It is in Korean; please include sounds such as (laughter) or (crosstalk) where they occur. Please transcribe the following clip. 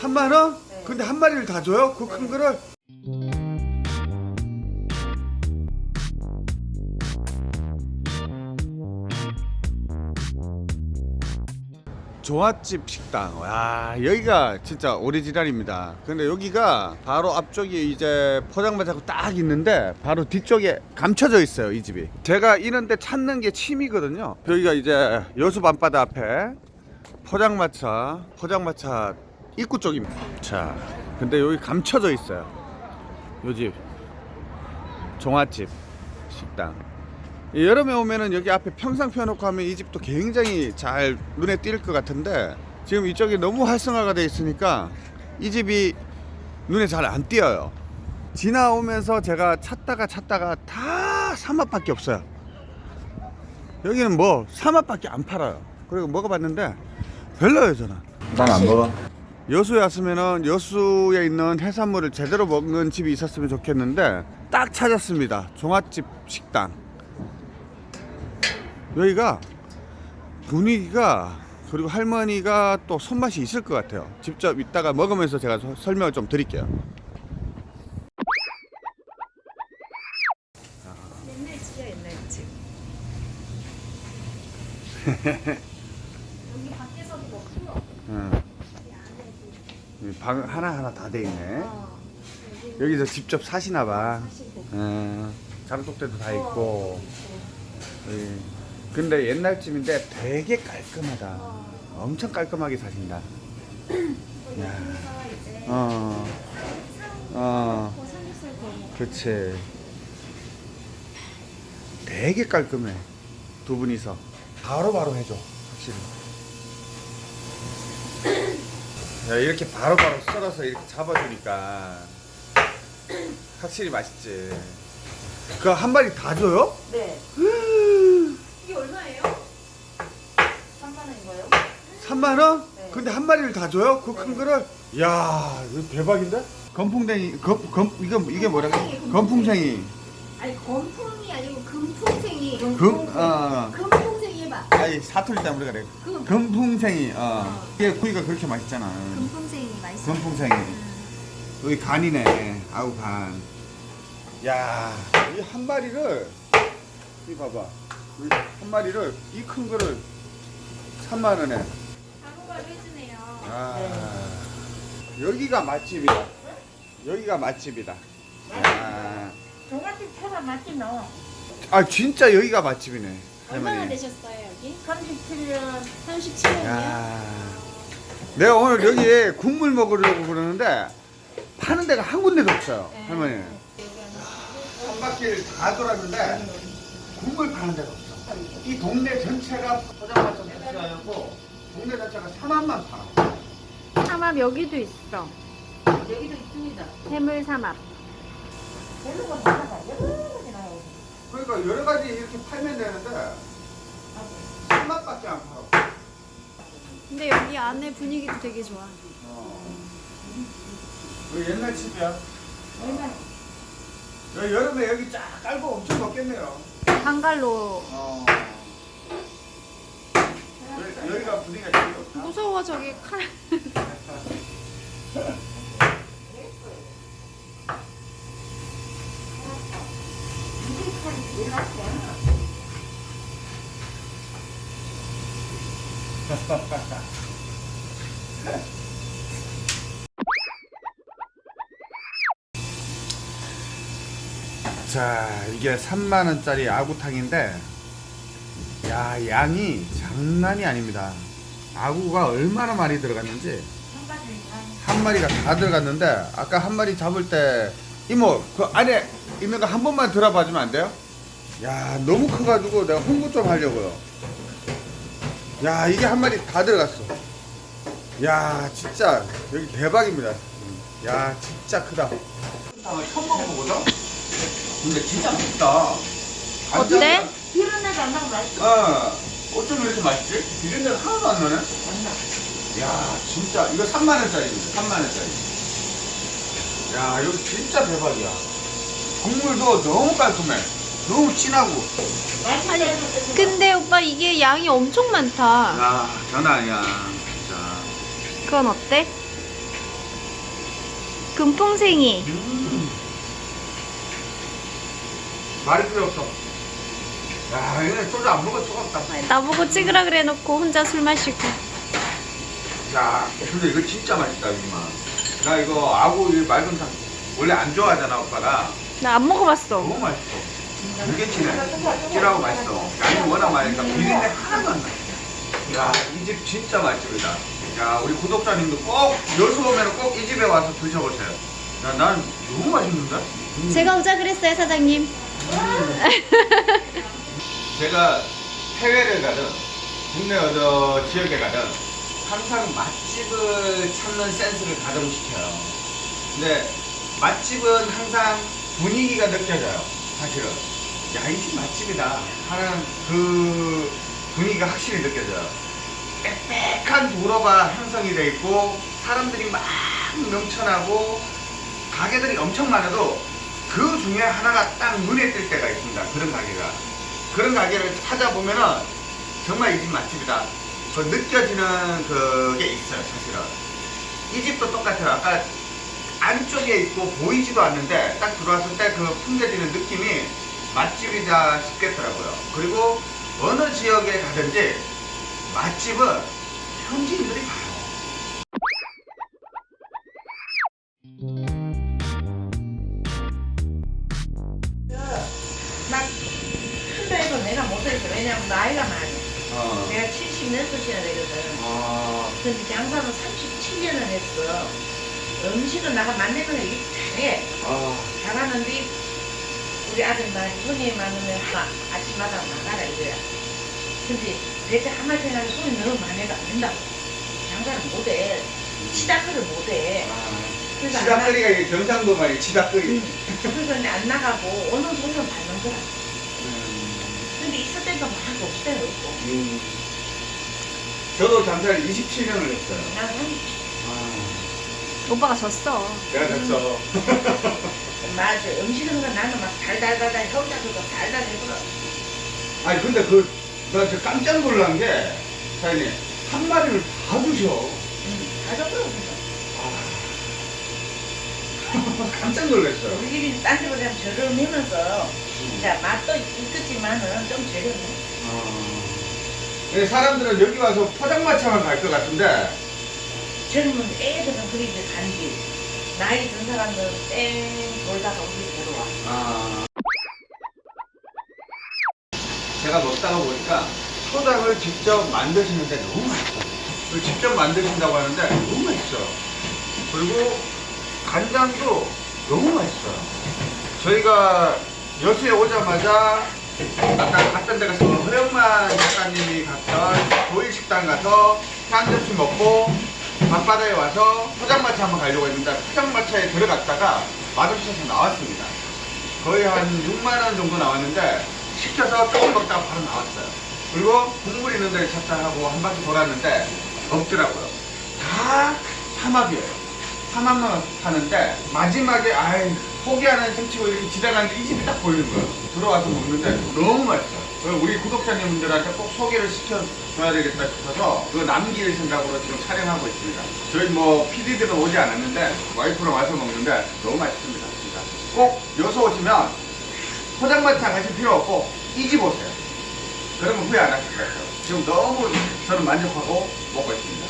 3만 원? 네. 근데 한 마리를 다 줘요? 그 큰 거를? 조합집 식당. 와, 여기가 진짜 오리지널입니다. 근데 여기가 바로 앞쪽에 이제 포장마차고 딱 있는데 바로 뒤쪽에 감춰져 있어요, 이 집이. 제가 이런데 찾는 게 취미거든요. 여기가 이제 여수 밤바다 앞에 포장마차, 포장마차 입구 쪽입니다. 자, 근데 여기 감춰져 있어요. 요 집. 종합집 식당. 이 여름에 오면은 여기 앞에 평상 펴놓고 하면 이 집도 굉장히 잘 눈에 띌 것 같은데 지금 이쪽이 너무 활성화가 돼 있으니까 이 집이 눈에 잘 안 띄어요. 지나오면서 제가 찾다가 찾다가 다 삼합밖에 없어요. 여기는 뭐 삼합밖에 안 팔아요. 그리고 먹어봤는데 별로예요 저는. 난 안 먹어. 여수에 왔으면은 여수에 있는 해산물을 제대로 먹는 집이 있었으면 좋겠는데 딱 찾았습니다. 종합집 식당. 여기가 분위기가 그리고 할머니가 또 손맛이 있을 것 같아요. 직접 이따가 먹으면서 제가 서- 설명을 좀 드릴게요. 옛날 집이야 옛날 집. (laughs) 여기 밖에서도 먹고요. 응. 이 안에도. 이 방 하나 하나 다 돼 있네. 어, 여기서 직접 사시나 봐. 하시고. 응. 장독대도 다 있고. 어, 예. 근데 옛날 집인데 되게 깔끔하다. 어. 엄청 깔끔하게 사신다. (clears throat) 야. 어, 어. 그치. 되게 깔끔해. 두 분이서. 바로바로 해줘. 확실히. 야, 이렇게 바로바로 썰어서 이렇게 잡아주니까. 확실히 맛있지. 그 한 마리 다 줘요? 네. 이게 얼마예요? 3만 원인가요? 3만 원? 네. 근데 한 마리를 다 줘요? 그큰 네. 거를? 이야, 이거 대박인데? 건풍뎅이, 검, 검, 이거, 이게 뭐라고? 건풍생이. 아니 건풍이 아니고 금풍생이. 금, 어, 금 사투리 때문에 그래. 금. 금풍생이, 어. 어. 이게 구이가 그렇게 맛있잖아. 금풍생이 맛있어. 금풍생이. 여기 간이네. 아우, 간. 야, 이 한 마리를, 이 봐봐. 이한 마리를, 이 큰 거를 3만 원에. 단호가 해주네요. 아, 여기가 맛집이다. 여기가 맛집이다. 야. 종합집처럼 맛이 나. 아 진짜 여기가 맛집이네. 얼마나 할머니. 되셨어요 여기? 37년 37년이요? 야. 내가 오늘 여기에 국물 먹으려고 그러는데 파는 데가 한 군데도 없어요. 네. 할머니. 한 바퀴를 다 돌았는데 국물 파는 데가 없어. 이 동네 전체가 포장마차 전체가고 동네 자체가 사람만 팔아. 삼합 여기도 있어. 여기도 있습니다. 해물 삼합. 별로 건 많아요. 그러니까 여러 가지 이렇게 팔면 되는데 한맛밖에 안 팔아. 근데 여기 안에 분위기도 되게 좋아. 어. 여기 옛날 집이야. 얼마나? 여기 여름에 여기 쫙 깔고 엄청 덥겠네요. 방갈로. 어. 여기, 여기가 분위기가 되게 좋다. 무서워 저기 칼. (laughs) (laughs) 자, 이게 3만 원짜리 아구탕인데, 야 양이 장난이 아닙니다. 아구가 얼마나 많이 들어갔는지 한 마리가 다 들어갔는데 아까 한 마리 잡을 때 이모 그 안에 있는 거 한 번만 들어봐 주면 안 돼요? 야 너무 커가지고 내가 홍보 좀 하려고요. 야 이게 한 마리 다 들어갔어. 야 진짜 여기 대박입니다. 야 진짜 크다. 처음 먹어보거든? 근데 진짜 맛있다. 어때? 비린내도 안 나고 맛있어. 어, 어쩜 이렇게 맛있지? 비린내 하나도 안 나네? 야, 진짜, 이거 3만원짜리입니다. 3만원짜리. 야, 이거 진짜 대박이야. 국물도 너무 깔끔해. 너무 진하고. 맛있어. 근데 오빠 이게 양이 엄청 많다. 야, 장난 아니야. 자, 그건 어때? 금풍생이. 말이 필요 없어. 야, 얘네 소주 안 먹어 뜨겁다. 나보고 찍으라 그래 놓고 혼자 술 마시고. 야, 근데 이거 진짜 맛있다, 이마. 나 이거 아구 이 맑은탕 원래 안 좋아하잖아, 오빠가. 나 안 먹어봤어. 너무 맛있어. 되게 진해. 찔하고 맛있어. 양이 워낙 많으니까 비린내 하나도 안 나. 야, 이 집 진짜 맛집이다. 야, 우리 구독자님도 꼭 여수 오면 꼭 이 집에 와서 드셔보세요. 야, 난 너무 맛있는데? 음. 제가 오자 그랬어요, 사장님. (laughs) 제가 해외를 가든 국내 어느 지역에 가든 항상 맛집을 찾는 센스를 가동시켜요. 근데 맛집은 항상 분위기가 느껴져요. 사실은. 야, 이 집 맛집이다 하는 그 분위기가 확실히 느껴져요. 빽빽한 도로가 형성이 돼 있고 사람들이 막 넘쳐나고 가게들이 엄청 많아도 그 중에 하나가 딱 눈에 띌 때가 있습니다. 그런 가게가. 그런 가게를 찾아보면은 정말 이 집 맛집이다. 그 느껴지는 그게 있어요, 사실은. 이 집도 똑같아요. 아까 안쪽에 있고 보이지도 않는데 딱 들어왔을 때 그 풍겨지는 느낌이 맛집이다 싶겠더라고요. 그리고 어느 지역에 가든지 맛집은 현지인들이 가요. 나 큰 데에서 내가 못했어. 왜냐면 나이가 많아. 어. 내가 70년도시나 되거든. 어. 근데 장사는 37년을 했어. 음식은 나가 만드는 거 이렇게 잘해. 어. 잘하는데 우리 아들 말 손이 많으면 하, 아침마다 나가라 이거야. 근데 대체 한 마리 생각에 손이 너무 많이가 안 된다고. 장사를 못해. 치다크를 못해. 그래서 안 나- 치다거리가 이게 경상도 말이 치다거리. 응. 그래서 이제 안 나가고 오는 손은 받는 거야. 근데 있을 때도 많고 없을 때도 있고. 음. 저도 장사를 27년을 했어요. 난 한- 오빠가 졌어. 내가 됐어. (laughs) 맞아. 음식은 건 나는 막 달달달달 혀자서도 달달 해버려. 아니 근데 그, 나 진짜 깜짝 놀란 게, 사장님, 한 마리를 다 주셔. 응. 가져버려. 그래서. (laughs) 깜짝 놀랐어요. 우리 집이 딴 집보다 좀 저렴하면서 자 맛도 있겠지만은 좀 저렴해. 근데 사람들은 여기 와서 포장마차만 갈 것 같은데, 젊은 애들은 그리 이제 간지. 나이 든 사람들은 땡 돌다가 우리 들어와. 아. 제가 먹다가 보니까 초장을 직접 만드시는데 너무 맛있어요. 그 직접 만드신다고 하는데 너무 맛있어요. 그리고 간장도 너무 맛있어요. 저희가 여수에 오자마자 아까 갔던 데가 그 허영만 작가님이 갔던 조일식당 가서 한 점심 먹고 밤바다에 와서 포장마차 한번 가려고 했는데 포장마차에 들어갔다가 맛없어서 나왔습니다. 거의 한 6만원 정도 나왔는데 시켜서 조금 먹다가 바로 나왔어요. 그리고 국물 있는 데를 찾자 하고 한 바퀴 돌았는데 없더라고요. 다 삼합이에요. 삼합만 파는데 마지막에 아이 포기하는 이렇게 지나가는데 이 집이 딱 보이는 거예요. 들어와서 먹는데 너무 맛있어요. 우리 구독자님들한테 꼭 소개를 시켜줘야 되겠다 싶어서 그 남길 생각으로 지금 촬영하고 있습니다. 저희 뭐 PD들은 오지 않았는데 와이프랑 와서 먹는데 너무 맛있습니다. 진짜. 꼭 여수 오시면 포장마차 가실 필요 없고 이 집 오세요. 그러면 후회 안 하실 거예요. 지금 너무 저는 만족하고 먹고 있습니다.